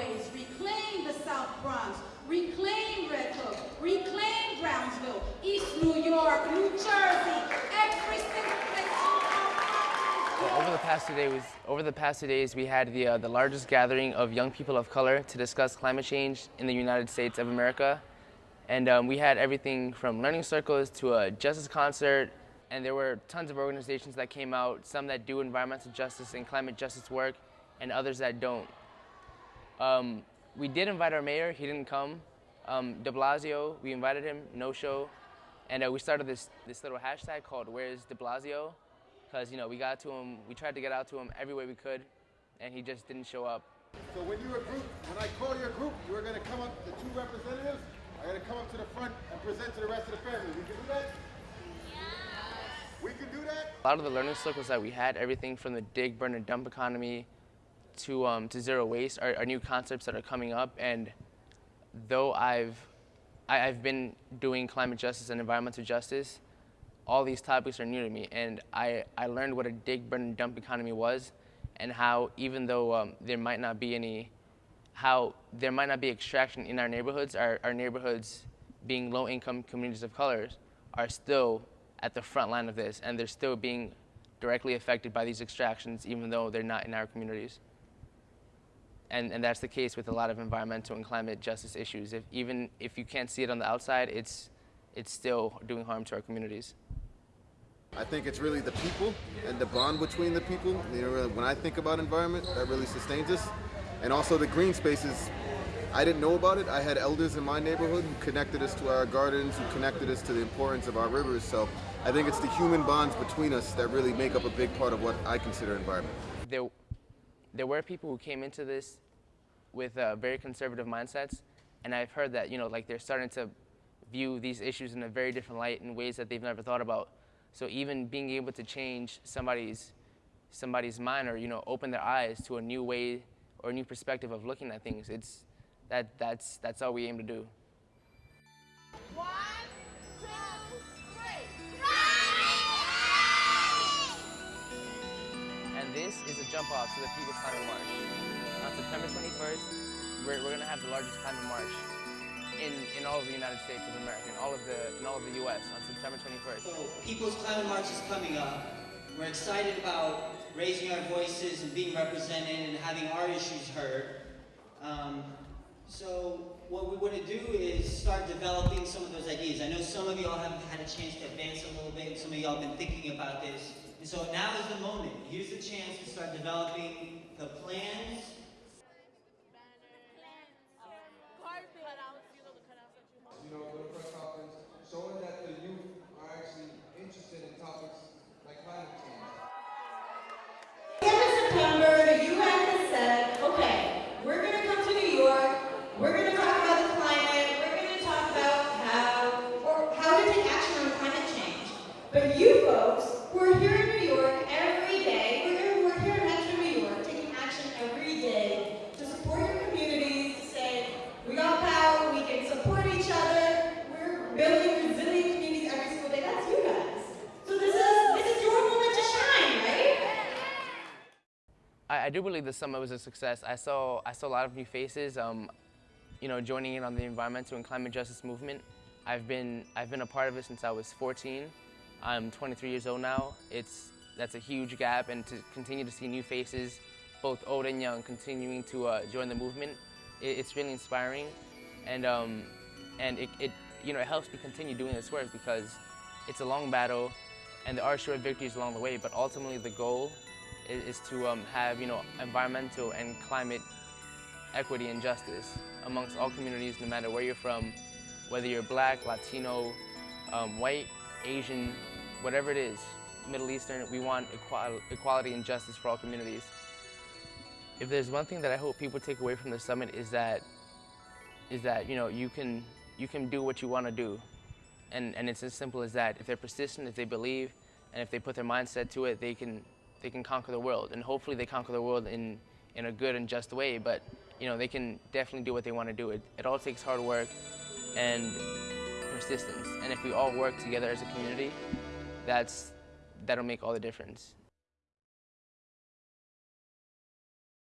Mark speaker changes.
Speaker 1: Rockaways, reclaim the South Bronx, reclaim Red Hook, reclaim Brownsville, East New York, New Jersey, every single place.
Speaker 2: Over the past two days, over the past two days, we had the uh, the largest gathering of young people of color to discuss climate change in the United States of America, and um, we had everything from learning circles to a justice concert, and there were tons of organizations that came out, some that do environmental justice and climate justice work, and others that don't. Um, we did invite our mayor, he didn't come. Um, de Blasio, we invited him, no show. And uh, we started this, this little hashtag called Where's de Blasio? Because, you know, we got to him, we tried to get out to him every way we could, and he just didn't show up.
Speaker 3: So when you're a group, when I call your group, you are going to come up, the two representatives are going to come up to the front and present to the rest of the family. We can do that? We can do that?
Speaker 2: A lot of the learning circles that we had, everything from the dig, burn, and dump economy to, um, to zero waste are, are, new concepts that are coming up. And though I've, I, have i have been doing climate justice and environmental justice, all these topics are new to me. And I, I learned what a dig, burn, and dump economy was and how even though um, there might not be any, how there might not be extraction in our neighborhoods, our, our neighborhoods being low income communities of colors are still at the front line of this and they're still being directly affected by these extractions even though they're not in our communities and, and that's the case with a lot of environmental and climate justice issues. If, even if you can't see it on the outside, it's, it's still doing harm to our communities.
Speaker 3: I think it's really the people and the bond between the people. You know, when I think about environment, that really sustains us. And also the green spaces, I didn't know about it. I had elders in my neighborhood who connected us to our gardens, who connected us to the importance of our rivers. So I think it's the human bonds between us that really make up a big part of what I consider environment.
Speaker 2: There there were people who came into this with uh, very conservative mindsets, and I've heard that you know like they're starting to view these issues in a very different light in ways that they've never thought about. So even being able to change somebody's somebody's mind or you know open their eyes to a new way or a new perspective of looking at things, it's that that's that's all we aim to do. This is a jump off to the People's Climate March. On September 21st, we're, we're going to have the largest climate march in, in all of the United States of America, in all of the, in all of the U.S. on September 21st.
Speaker 4: So People's Climate March is coming up. We're excited about raising our voices and being represented and having our issues heard. Um, so what we want to do is start developing some of those ideas. I know some of y'all have had a chance to advance a little bit, some of y'all have been thinking about this. And so now is the moment. Here's the chance to start developing the plans.
Speaker 2: I, do believe the summit was a success. I saw, I saw a lot of new faces, um, you know, joining in on the environmental and climate justice movement. I've been, I've been a part of it since I was 14. I'm 23 years old now. It's, that's a huge gap and to continue to see new faces, both old and young, continuing to uh, join the movement, it, it's really inspiring. And, um, and it, it, you know, it helps me continue doing this work because it's a long battle and there are short victories along the way, but ultimately the goal is, is to um, have you know environmental and climate equity and justice amongst all communities, no matter where you're from, whether you're black, Latino, um, white, Asian, whatever it is, Middle Eastern, we want equal equality and justice for all communities. If there's one thing that I hope people take away from the summit is that, is that you know you can you can do what you want to do, and and it's as simple as that. If they're persistent, if they believe, and if they put their mindset to it, they can they can conquer the world. And hopefully they conquer the world in, in a good and just way, but you know, they can definitely do what they want to do. It, it all takes hard work and persistence. And if we all work together as a community, that's, that'll make all the difference.